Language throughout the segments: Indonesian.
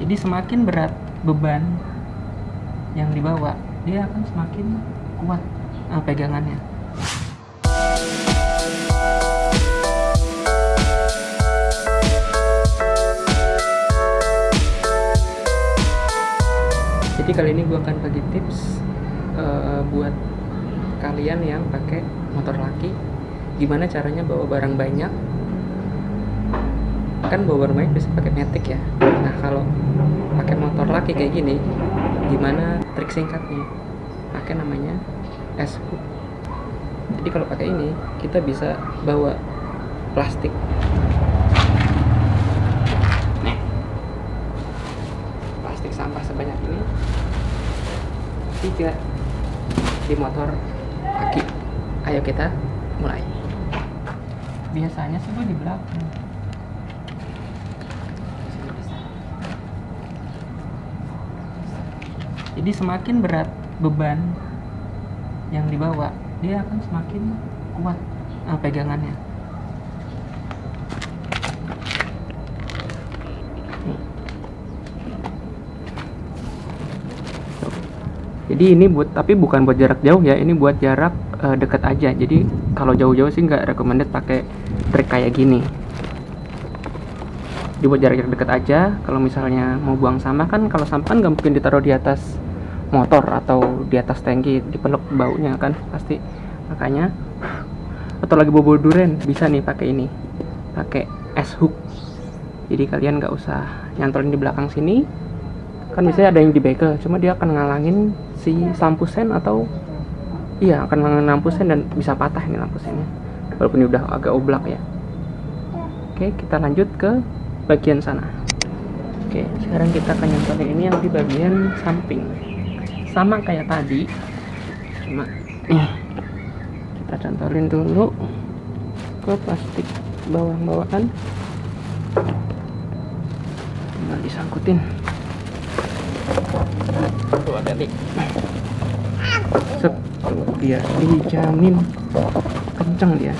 jadi semakin berat beban yang dibawa dia akan semakin kuat uh, pegangannya. Jadi kali ini gue akan bagi tips uh, buat kalian yang pakai motor laki gimana caranya bawa barang banyak. Kan bawa barang banyak bisa pakai metik ya nah kalau pakai motor laki kayak gini gimana trik singkatnya? Pakai namanya S hook jadi kalau pakai ini kita bisa bawa plastik. Nih. Plastik sampah sebanyak ini. Tiga. Di motor kaki ayo kita mulai. Biasanya sih gue di belakang jadi semakin berat beban yang dibawa dia akan semakin kuat uh, pegangannya. Jadi ini buat tapi bukan buat jarak jauh ya ini buat jarak uh, dekat aja. Jadi kalau jauh-jauh sih nggak recommended pakai trik kayak gini jadi buat jarak dekat aja. Kalau misalnya mau buang sampah kan kalau sampah kan nggak mungkin ditaruh di atas motor atau di atas tangki dipeluk baunya kan pasti. Makanya atau lagi bobo duren bisa nih pakai ini pakai S hook. Jadi kalian nggak usah nyantolin di belakang sini. Kan biasanya ada yang di bekel cuma dia akan ngalangin si lampu sen atau iya akan ngalangin lampu sen dan bisa patah ini lampu sennya. Walaupun ini udah agak oblak ya. Oke kita lanjut ke bagian sana. Oke sekarang kita akan nyantolin ini yang di bagian samping. Sama kayak tadi. Cuma nih kita cantolin dulu ke plastik bawah-bawahan tinggal disangkutin tuh set. Dia dijamin kenceng dia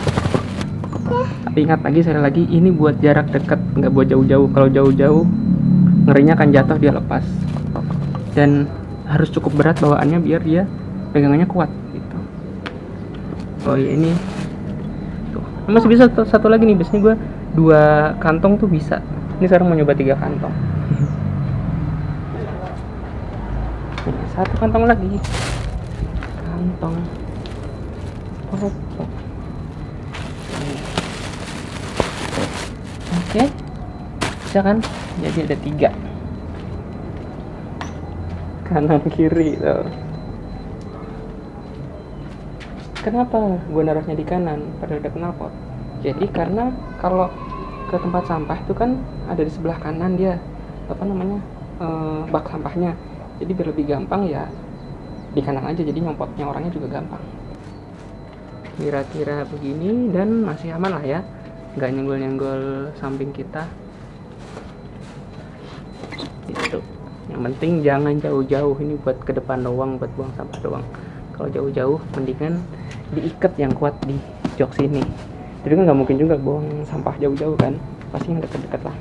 tapi ingat lagi sekali lagi ini buat jarak dekat nggak buat jauh-jauh. Kalau jauh-jauh ngerinya akan jatuh dia lepas. Dan harus cukup berat bawaannya biar dia pegangannya kuat gitu. Oh iya ini. Tuh masih bisa satu, satu lagi nih biasanya gue dua kantong tuh bisa. Ini sekarang mau nyoba tiga kantong. Satu kantong lagi. Kantong oke. Bisa kan? Jadi ada tiga. Kanan kiri tuh. Kenapa gue naruhnya di kanan? Pada udah knalpot jadi karena kalau ke tempat sampah itu kan ada di sebelah kanan dia. Apa namanya? E, bak sampahnya. Jadi biar lebih gampang ya di kanan aja. Jadi nyopotnya orangnya juga gampang. Kira-kira begini dan masih aman lah ya nggak nyenggol-nyenggol samping kita. Itu yang penting jangan jauh-jauh. Ini buat ke depan doang buat buang sampah doang. Kalau jauh-jauh mendingan diikat yang kuat di jok sini. Jadi kan nggak mungkin juga buang sampah jauh-jauh kan. Pasti yang deket-deket lah.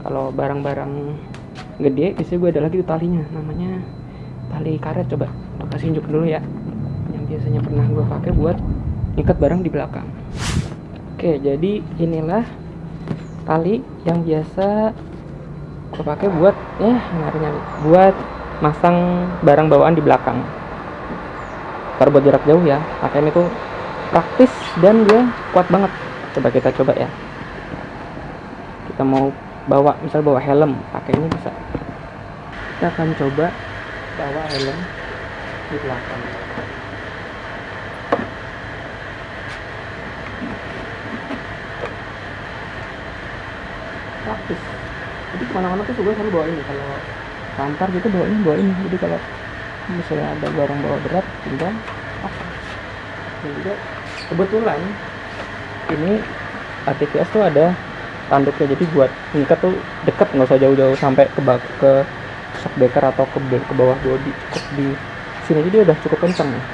Kalau barang-barang gede biasanya gue ada lagi tuh talinya. Namanya tali karet coba. Kasih unjuk dulu ya. Yang biasanya pernah gue pakai buat ikat barang di belakang oke jadi inilah tali yang biasa gue pakai buat ya nyari-nyari buat masang barang bawaan di belakang. Kalau buat jarak jauh ya pakai ini tuh praktis dan dia kuat banget. Coba kita coba ya. Kita mau bawa misal bawa helm pakai ini bisa. Kita akan coba bawa helm di belakang praktis. Jadi ke mana-mana tuh gue selalu bawa ini kalau kantor gitu bawa ini bawa ini jadi kalau misalnya ada barang bawa berat tinggal pasang. Dan juga kebetulan ini ATVS tuh ada tanduknya. Jadi buat ngikat tuh deket nggak usah jauh-jauh sampai ke bak ke shock breaker atau ke, ke bawah body cukup di sini. Jadi udah cukup kencang nih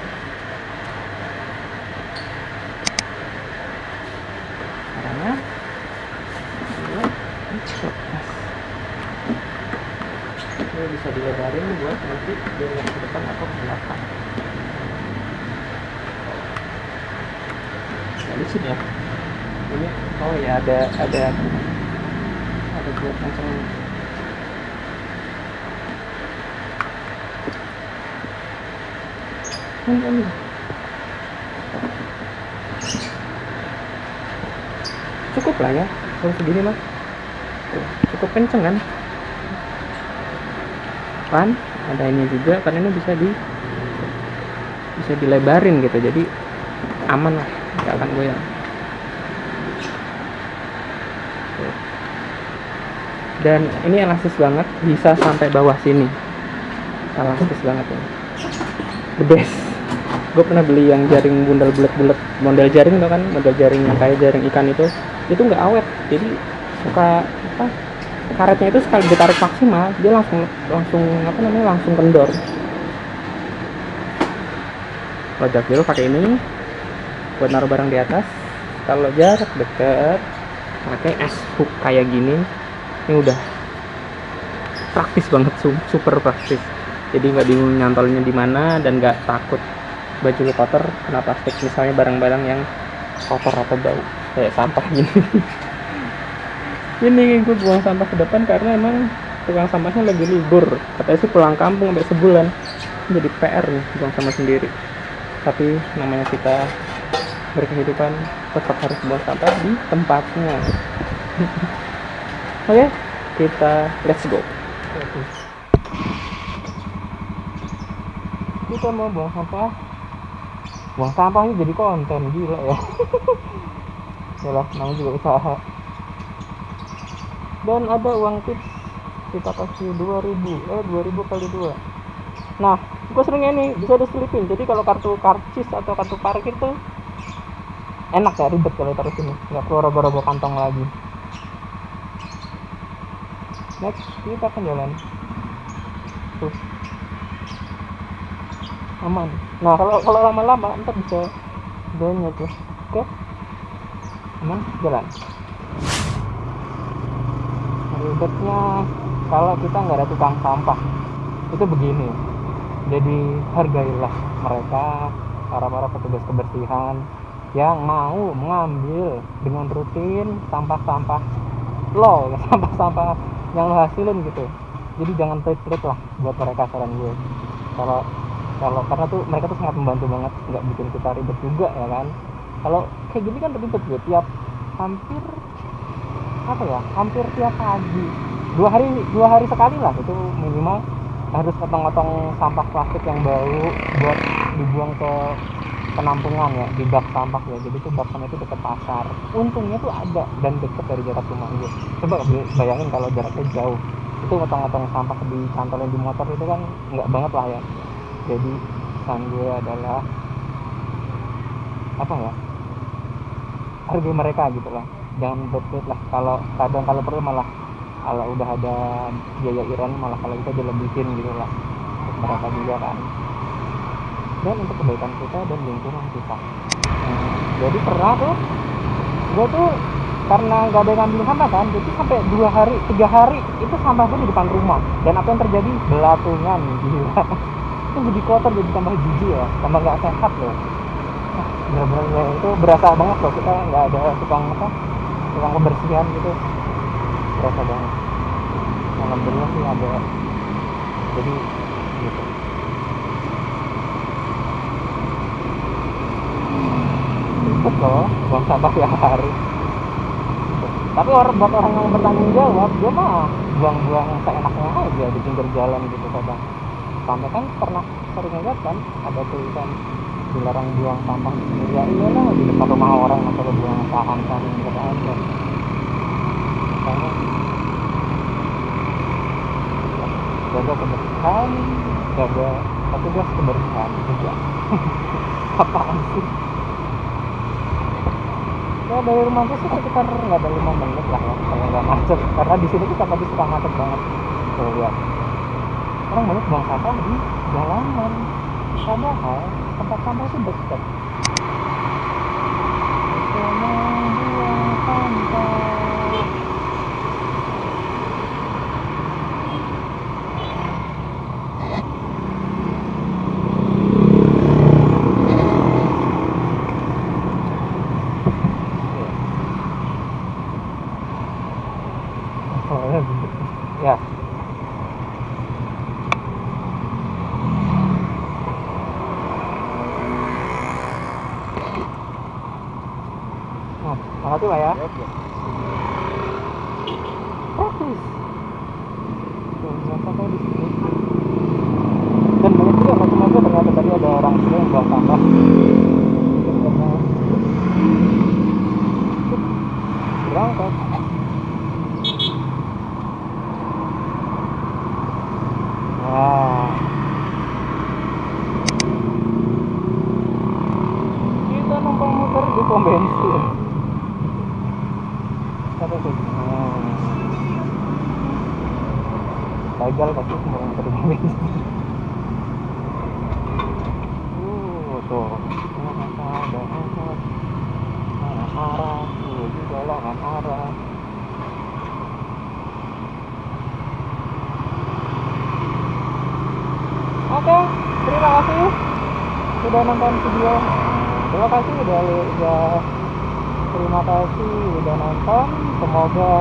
caranya dua, lepas. ini bisa dilebarin buat nanti yang ke depan atau ke belakang nah sini ya. Ini oh ya ada ada ada buat macam ini, ini. cukup lah ya. Kalau segini mah cukup kenceng kan kan ada ini juga karena ini bisa di bisa dilebarin gitu jadi aman lah nggak akan goyang. Dan ini elastis banget bisa sampai bawah sini. Elastis banget ya the best. Gue pernah beli yang jaring bundal bulat-bulat model jaring tuh kan model jaring yang kayak jaring ikan itu. Itu nggak awet jadi suka apa karetnya itu sekali ditarik maksimal dia langsung langsung apa namanya langsung kendor. Kalau jarak jauh pakai ini buat naruh barang di atas. Kalau jarak dekat pakai es hook kayak gini. Ini udah praktis banget su- super praktis. Jadi nggak bingung nyantolnya di mana dan nggak takut baju lu kotor kena plastik. Misalnya barang-barang yang kotor atau bau kayak sampah gini ini gue buang sampah ke depan karena emang tukang sampahnya lagi libur. Katanya sih pulang kampung sampai sebulan. Jadi PR nih buang sampah sendiri. Tapi namanya kita berkehidupan tetap harus buang sampah di tempatnya. Oke kita let's go. Kita mau buang sampah. Buang sampahnya jadi konten gila ya. Yalah, namanya juga usaha dan ada uang tips. Kita kasih 2000 eh 2000 kali 2 nah gue seringnya ini bisa diselipin. Jadi kalau kartu karcis atau kartu parkir tuh enak ya ribet kalau taruh sini. Nggak keluar robo-robo kantong lagi. Next kita akan jalan. Tuh. Aman. Nah kalau kalau lama-lama ntar bisa banyak tuh. Oke? Aman? Jalan ribetnya kalau kita nggak ada tukang sampah itu begini. Jadi hargailah mereka para para petugas kebersihan yang mau mengambil dengan rutin sampah-sampah. Lo sampah-sampah yang lo hasilin gitu. Jadi jangan pelit-pelit lah buat mereka saran gue. Kalau kalau karena tuh mereka tuh sangat membantu banget nggak bikin kita ribet juga ya kan? Kalau kayak gini kan ribet gue tiap hampir apa ya? Hampir tiap pagi. Dua hari dua hari sekali lah. Itu minimal harus potong-potong sampah plastik yang bau buat dibuang ke penampungan ya di bak sampah ya. Jadi tuh bak sampah itu dekat pasar. Untungnya tuh ada dan deket dari jarak rumah gue coba bayangin kalau jaraknya jauh. Itu potong-potong sampah di cantolnya di motor itu kan nggak banget lah ya. Jadi pesan gue adalah apa ya? Hargai mereka gitu lah jangan bet lah kalau kadang kalau perlu malah kalau udah ada biaya iuran malah kalau kita dilebihin gitu lah. Untuk mereka juga kan. Dan untuk kebaikan kita dan lingkungan kita. Hmm, jadi pernah tuh gue tuh karena nggak ada yang ngambil sampah kan jadi sampai dua hari tiga hari itu sampah gue di depan rumah. Dan apa yang terjadi? Belatungan gila. Itu jadi kotor jadi tambah jijik ya tambah nggak sehat loh. Nah, bener-bener itu berasa banget loh kita nggak ada tukang apa tukang kebersihan gitu. Berasa banget. Alhamdulillah sih ada. Jadi gitu. Ribet loh buang sampah tiap hari. Tapi orang buat orang yang bertanggung jawab dia mah buang-buang seenaknya aja di pinggir jalan gitu kadang. Sampai kan pernah sering lihat kan ada tulisan dilarang buang sampah di pinggir jalan iya lah di depan rumah orang masa lo buang sampah kan gitu aja makanya jaga kebersihan jaga petugas kebersihan juga. Apaan sih? Ya dari rumah gue sih sekitar nggak ada lima menit lah ya kalau nggak macet. Karena di sini kita tadi suka macet banget. Tuh lihat. Orang banyak buang sampah di jalanan. Padahal tempat sampah itu dekat Yeah. Buang sampah. kasih pak ya Oke. praktis Tuh, nggak sampai di sini dan banyak juga macam-macam ternyata tadi ada orang juga yang buang sampah Mungkin karena berangkat Wah. Kita numpang muter di pom bensin. Kata kayak gini. Gagal pasti pom bensin. Uh, tuh. Ada angkot. Mana arah? Tuh juga lahan arah. Oke, terima kasih sudah nonton video. Terima kasih udah udah terima kasih udah nonton. Semoga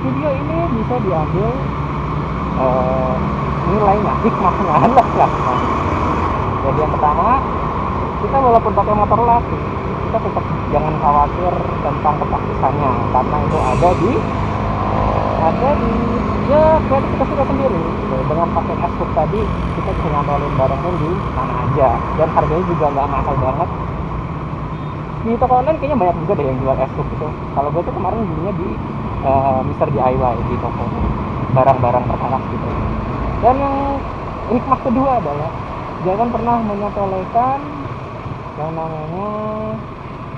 video ini bisa diambil eh, nilainya, hikmahnya, lah. Jadi yang pertama, kita walaupun pakai motor latih, kita tetap jangan khawatir tentang kepraktisannya karena itu ada di ada di ya kreatif kita sendiri. Dengan pakai s tadi kita bisa nyantolin barangnya di mana aja. Dan harganya juga nggak mahal banget. Di toko online kayaknya banyak juga deh yang jual s itu kalau gue tuh kemarin belinya di eh, Mister DIY di toko barang-barang perkakas gitu. Dan yang hikmah kedua adalah jangan pernah menyepelekan yang namanya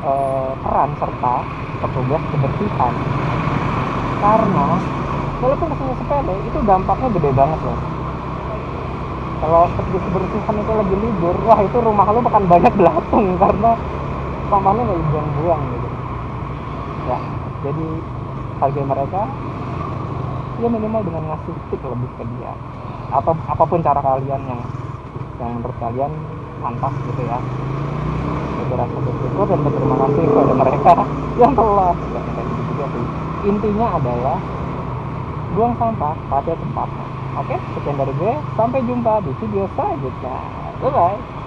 eh, peran serta petugas kebersihan. Karena walaupun kesannya sepele itu dampaknya gede banget loh. Kalau petugas kebersihan itu lagi libur wah itu rumah lu makan banyak belatung karena sampahnya nggak dibuang-buang gitu. Ya jadi hargai mereka ya minimal dengan ngasih tip lebih ke dia. Atau apa pun cara kalian yang yang menurut kalian pantas gitu ya. Berasa bersyukur dan berterima kasih kepada mereka yang telah ya, juga sih. Intinya adalah buang sampah pada tempatnya. Oke sekian dari gue. Sampai jumpa di video selanjutnya. Bye bye